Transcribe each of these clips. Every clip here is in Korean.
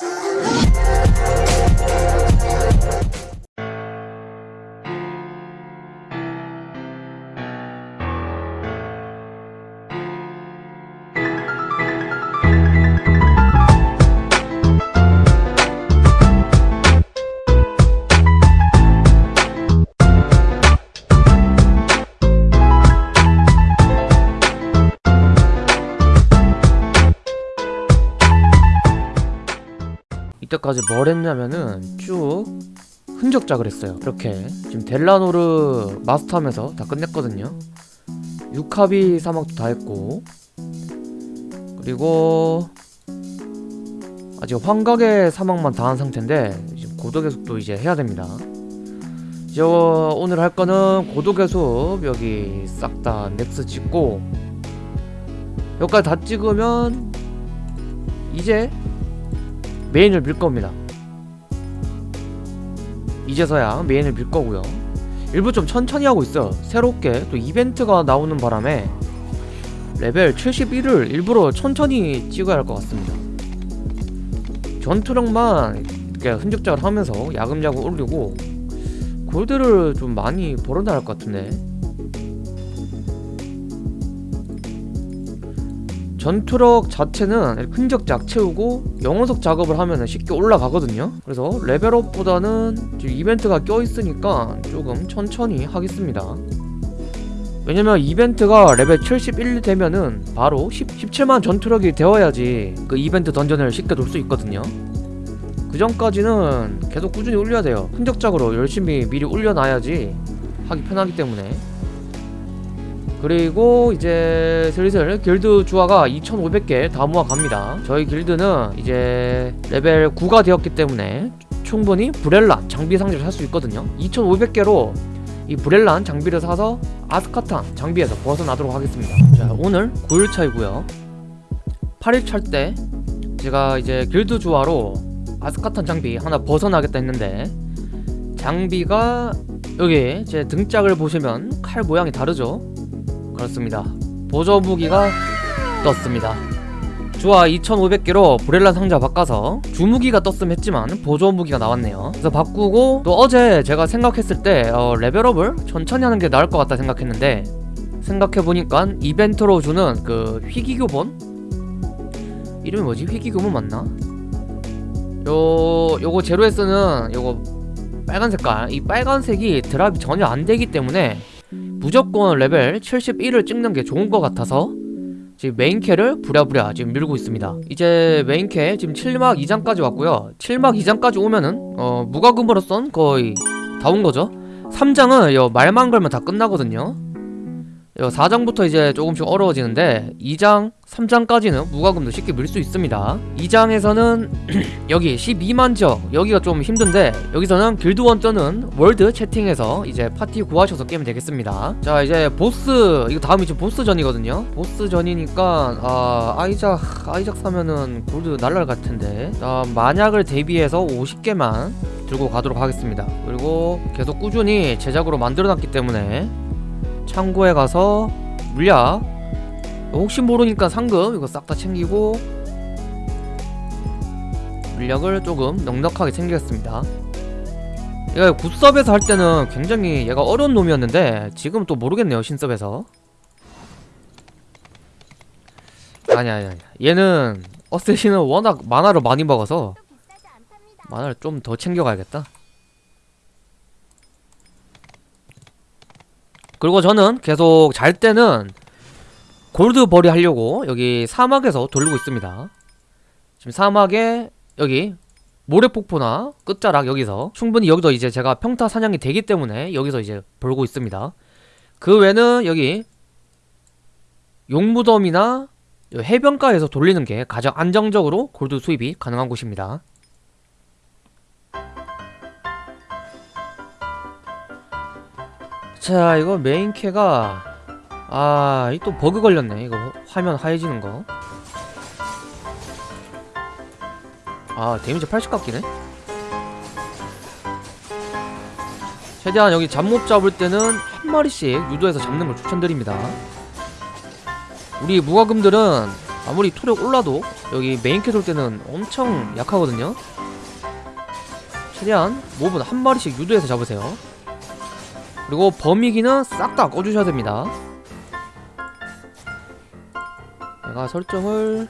ハハハハ! 때까지 뭘 했냐면은 쭉 흔적작을 했어요. 이렇게. 지금 델라노르 마스터하면서 다 끝냈거든요. 유카비 사막도 다 했고. 그리고 아직 환각의 사막만 다 한 상태인데 지금 고도계속도 이제 해야 됩니다. 이제 오늘 할 거는 고도계속 여기 싹 다 넥스 찍고 여기까지 다 찍으면 이제 메인을 밀 겁니다. 이제서야 메인을 밀 거고요. 일부러 좀 천천히 하고 있어요. 새롭게 또 이벤트가 나오는 바람에 레벨 71을 일부러 천천히 찍어야 할 것 같습니다. 전투력만 이렇게 흔적작을 하면서 야금야금 올리고 골드를 좀 많이 벌어놔야 할 것 같은데 전투력 자체는 흔적작 채우고 영혼석 작업을 하면 쉽게 올라가거든요. 그래서 레벨업보다는 이벤트가 껴있으니까 조금 천천히 하겠습니다. 왜냐면 이벤트가 레벨 71 되면은 바로 10, 17만 전투력이 되어야지 그 이벤트 던전을 쉽게 돌 수 있거든요. 그 전까지는 계속 꾸준히 올려야 돼요. 흔적작으로 열심히 미리 올려놔야지 하기 편하기 때문에 그리고 이제 슬슬 길드 주화가 2500개 다 모아갑니다. 저희 길드는 이제 레벨 9가 되었기 때문에 충분히 브렐란 장비 상자를 살 수 있거든요. 2500개로 이 브렐란 장비를 사서 아스카탄 장비에서 벗어나도록 하겠습니다. 자 오늘 9일차이고요. 8일차 때 제가 이제 길드 주화로 아스카탄 장비 하나 벗어나겠다 했는데 장비가 여기 제 등짝을 보시면 칼 모양이 다르죠 그렇습니다. 보조 무기가 떴습니다. 주화 2500개로 브렐란 상자 바꿔서 주무기가 떴음 했지만 보조 무기가 나왔네요. 그래서 바꾸고 또 어제 제가 생각했을 때 어, 레벨업을 천천히 하는 게 나을 것 같다 생각했는데 생각해보니까 이벤트로 주는 그 희귀교본? 이름이 뭐지? 희귀교본 맞나? 요 요거 제로에스는 요거 빨간 색깔. 이 빨간색이 드랍이 전혀 안 되기 때문에 무조건 레벨 71을 찍는 게 좋은 것 같아서 지금 메인캐를 부랴부랴 지금 밀고 있습니다. 이제 메인캐 지금 7막 2장까지 왔고요. 7막 2장까지 오면은 어 무과금으로선 거의 다 온 거죠. 3장은 요 말만 걸면 다 끝나거든요 요 4장부터 이제 조금씩 어려워지는데 2장, 3장까지는 무과금도 쉽게 밀 수 있습니다. 2장에서는 여기 12만 지역 여기가 좀 힘든데 여기서는 길드원 뜨는 월드 채팅에서 이제 파티 구하셔서 깨면 되겠습니다. 자 이제 보스 이거 다음이 지금 보스전이거든요. 보스전이니까 아 아이작 아이작 사면은 골드 날랄 같은데. 자 만약을 대비해서 50개만 들고 가도록 하겠습니다. 그리고 계속 꾸준히 제작으로 만들어놨기 때문에 창고에 가서 물약. 혹시 모르니까 상금 이거 싹 다 챙기고 물약을 조금 넉넉하게 챙기겠습니다. 얘가 굿섭에서 할 때는 굉장히 얘가 어려운 놈이었는데 지금 또 모르겠네요 신섭에서. 아니 아니 아니 얘는 어쌔신은 워낙 만화를 많이 먹어서 만화를 좀 더 챙겨가야겠다 그리고 저는 계속 잘 때는 골드 벌이 하려고 여기 사막에서 돌리고 있습니다. 지금 사막에 여기 모래폭포나 끝자락 여기서 충분히 여기도 이제 제가 평타 사냥이 되기 때문에 여기서 이제 벌고 있습니다. 그 외에는 여기 용무덤이나 해변가에서 돌리는 게 가장 안정적으로 골드 수입이 가능한 곳입니다 자 이거 메인캐가 아 이 또 버그 걸렸네. 이거 화면 하얘지는 거. 아 데미지 80 깎이네? 최대한 여기 잡몹 잡을 때는 한 마리씩 유도해서 잡는 걸 추천드립니다. 우리 무과금들은 아무리 투력 올라도 여기 메인캐 돌 때는 엄청 약하거든요. 최대한 몹은 한 마리씩 유도해서 잡으세요 그리고 범위기는 싹 다 꺼주셔야 됩니다. 내가 설정을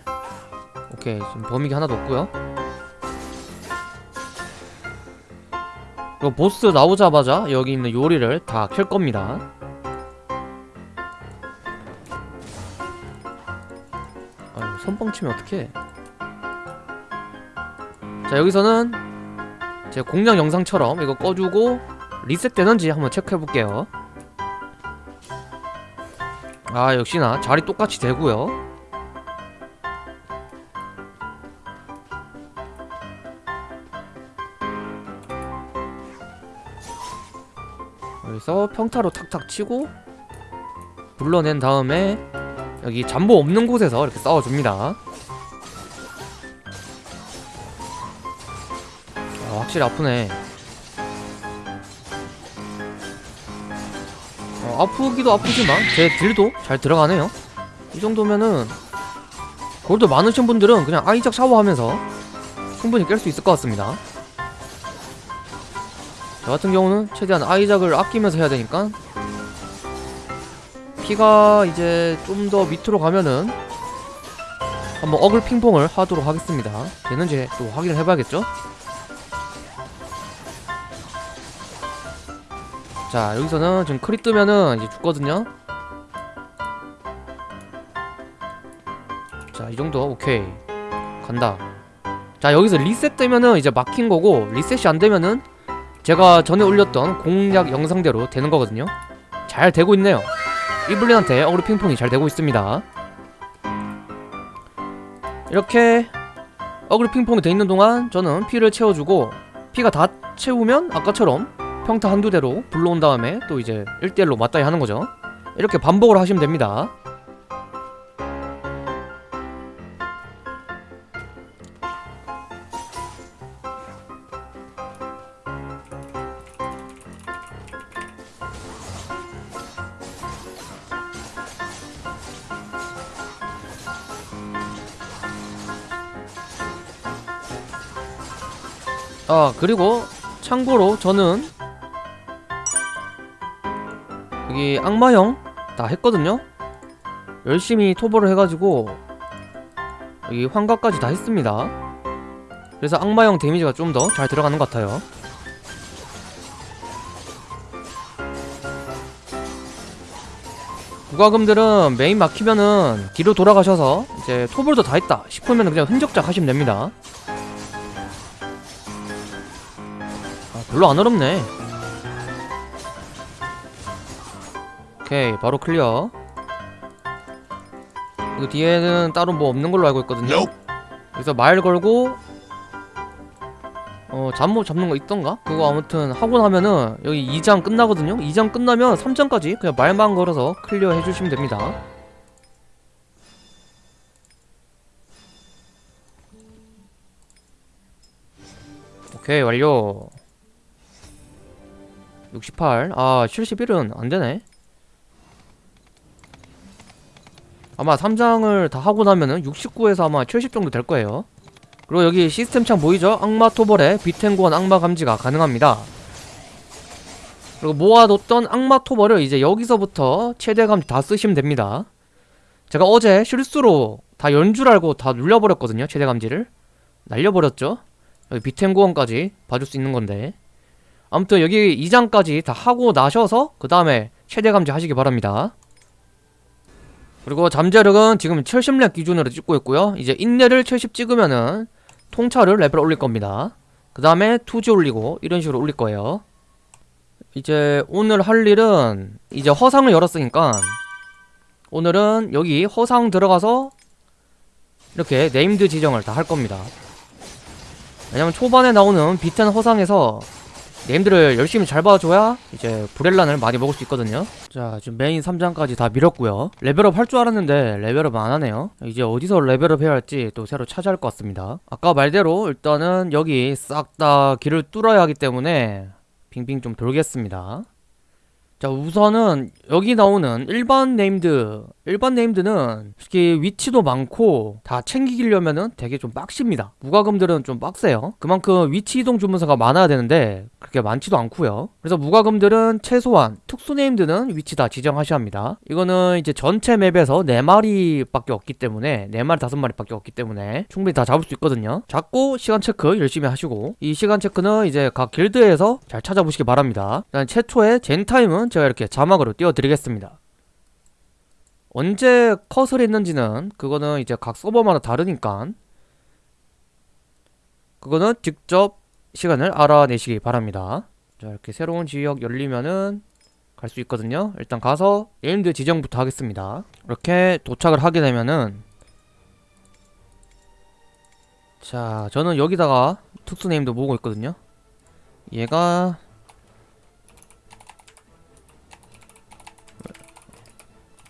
오케이 지금 범위기 하나도 없고요. 그리고 보스 나오자마자 여기 있는 요리를 다 켤 겁니다. 아유 선빵 치면 어떡해? 자 여기서는 제 공략 영상처럼 이거 꺼주고 리셋되는지 한번 체크해볼게요. 아 역시나 자리 똑같이 되고요. 여기서 평타로 탁탁 치고 불러낸 다음에 여기 잠보 없는 곳에서 이렇게 싸워줍니다. 아, 확실히 아프네 아프기도 아프지만 제 딜도 잘 들어가네요. 이 정도면은 골드 많으신 분들은 그냥 아이작 샤워하면서 충분히 깰 수 있을 것 같습니다. 저 같은 경우는 최대한 아이작을 아끼면서 해야 되니까 피가 이제 좀 더 밑으로 가면은 한번 어글 핑퐁을 하도록 하겠습니다. 되는지 또 확인을 해봐야겠죠 자 여기서는 지금 크리 뜨면은 이제 죽거든요. 자 이 정도. 오케이. 간다. 자 여기서 리셋 되면은 이제 막힌 거고 리셋이 안 되면은 제가 전에 올렸던 공략 영상대로 되는 거거든요. 잘 되고 있네요. 이블린한테 어그로 핑퐁이 잘 되고 있습니다. 이렇게 어그로 핑퐁이 돼 있는 동안 저는 피를 채워주고 피가 다 채우면 아까처럼 평타 한두 대로 불러온 다음에 또 이제 1대1로 맞다이 하는 거죠. 이렇게 반복을 하시면 됩니다. 아 그리고 참고로 저는 여기 악마형 다 했거든요. 열심히 토벌을 해가지고 여기 환각까지 다 했습니다. 그래서 악마형 데미지가 좀 더 잘 들어가는 것 같아요. 부가금들은 메인 막히면은 뒤로 돌아가셔서 이제 토벌도 다 했다 싶으면 그냥 흔적작 하시면 됩니다. 아, 별로 안 어렵네 오케이 바로 클리어 이거 뒤에는 따로 뭐 없는 걸로 알고 있거든요 그래서 말 걸고 어 잡몹 잡는 거 있던가? 그거 아무튼 하고 나면은 여기 2장 끝나거든요 2장 끝나면 3장까지 그냥 말만 걸어서 클리어 해주시면 됩니다 오케이 완료 68. 아, 71은 안 되네. 아마 3장을 다 하고 나면은 69에서 아마 70 정도 될 거예요. 그리고 여기 시스템 창 보이죠? 악마 토벌에 비텐고원 악마 감지가 가능합니다. 그리고 모아뒀던 악마 토벌을 이제 여기서부터 최대 감지 다 쓰시면 됩니다. 제가 어제 실수로 다 연줄 알고 다 눌려버렸거든요. 최대 감지를. 날려버렸죠? 여기 비텐고원까지 봐줄 수 있는 건데. 아무튼 여기 2장까지 다 하고 나셔서 그 다음에 최대 감지 하시기 바랍니다 그리고 잠재력은 지금 70렙 기준으로 찍고 있고요. 이제 인내를 70 찍으면은 통찰을 레벨 올릴 겁니다. 그 다음에 투지 올리고 이런 식으로 올릴 거예요. 이제 오늘 할 일은 이제 허상을 열었으니까 오늘은 여기 허상 들어가서 이렇게 네임드 지정을 다 할 겁니다. 왜냐면 초반에 나오는 비텐 허상에서 네임들을 열심히 잘 봐줘야 이제 브렐란을 많이 먹을 수 있거든요. 자 지금 메인 3장까지 다 밀었고요. 레벨업 할 줄 알았는데 레벨업 안 하네요. 이제 어디서 레벨업 해야 할지 또 새로 찾아야 할 것 같습니다. 아까 말대로 일단은 여기 싹 다 길을 뚫어야 하기 때문에 빙빙 좀 돌겠습니다. 자 우선은 여기 나오는 일반 네임드 일반 네임드는 솔직히 위치도 많고 다 챙기려면은 되게 좀 빡십니다. 무과금들은 좀 빡세요. 그만큼 위치 이동 주문서가 많아야 되는데 그렇게 많지도 않고요. 그래서 무과금들은 최소한 특수 네임드는 위치 다 지정하셔야 합니다. 이거는 이제 전체 맵에서 4마리 밖에 없기 때문에 4마리 5마리 밖에 없기 때문에 충분히 다 잡을 수 있거든요. 잡고 시간 체크 열심히 하시고 이 시간 체크는 이제 각 길드에서 잘 찾아보시기 바랍니다. 일단 최초의 젠타임은 제가 이렇게 자막으로 띄워드리겠습니다 언제 컷을 했는지는 그거는 이제 각 서버마다 다르니까 그거는 직접 시간을 알아내시기 바랍니다. 자 이렇게 새로운 지역 열리면은 갈 수 있거든요. 일단 가서 네임드 지정부터 하겠습니다. 이렇게 도착을 하게 되면은 자 저는 여기다가 특수 네임드 모으고 있거든요. 얘가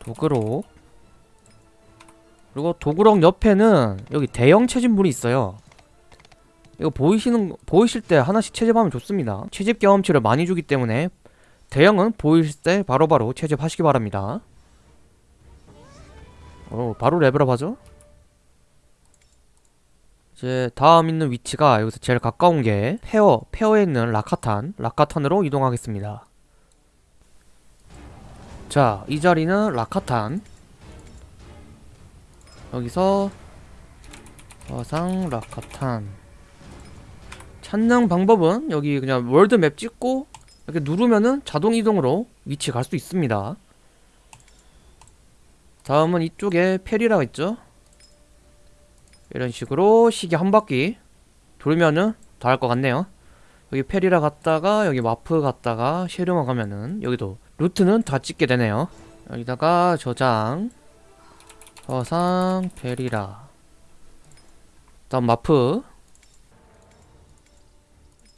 도그록 그리고 도그록 옆에는 여기 대형 채집물이 있어요. 이거 보이시는 보이실 때 하나씩 채집하면 좋습니다. 채집 경험치를 많이 주기 때문에 대형은 보이실 때 바로바로 채집하시기 바랍니다. 어 바로 레벨업 하죠? 이제 다음 있는 위치가 여기서 제일 가까운 게 페어 페어에 있는 라카탄 라카탄으로 이동하겠습니다 자, 이 자리는 라카탄. 여기서 화상 라카탄. 찾는 방법은 여기 그냥 월드맵 찍고 이렇게 누르면은 자동 이동으로 위치 갈 수 있습니다. 다음은 이쪽에 페리라가 있죠. 이런 식으로 시계 한 바퀴 돌면은 다 할 것 같네요. 여기 페리라 갔다가 여기 마프 갔다가 쉐르마 가면은 여기도 루트는 다 찍게 되네요. 여기다가 저장 서상 베리라. 다음 마프.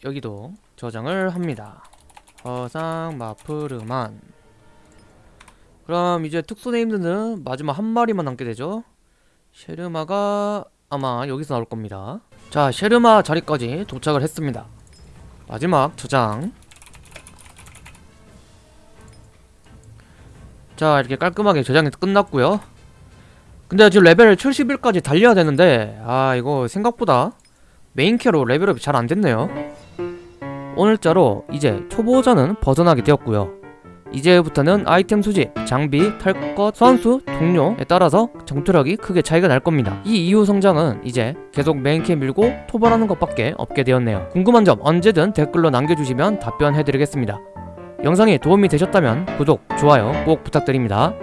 여기도 저장을 합니다. 서상 마프르만. 그럼 이제 특수 네임드는 마지막 한 마리만 남게 되죠? 쉐르마가 아마 여기서 나올 겁니다. 자 쉐르마 자리까지 도착을 했습니다. 마지막 저장 자 이렇게 깔끔하게 저장이 끝났고요. 근데 지금 레벨 71까지 달려야 되는데 아 이거 생각보다 메인퀘로 레벨업이 잘 안됐네요. 오늘자로 이제 초보자는 벗어나게 되었고요. 이제부터는 아이템 수집, 장비, 탈 것, 선수, 동료에 따라서 전투력이 크게 차이가 날 겁니다. 이 이후 성장은 이제 계속 메인퀘 밀고 토벌하는 것밖에 없게 되었네요. 궁금한 점 언제든 댓글로 남겨주시면 답변해드리겠습니다 영상이 도움이 되셨다면 구독, 좋아요 꼭 부탁드립니다.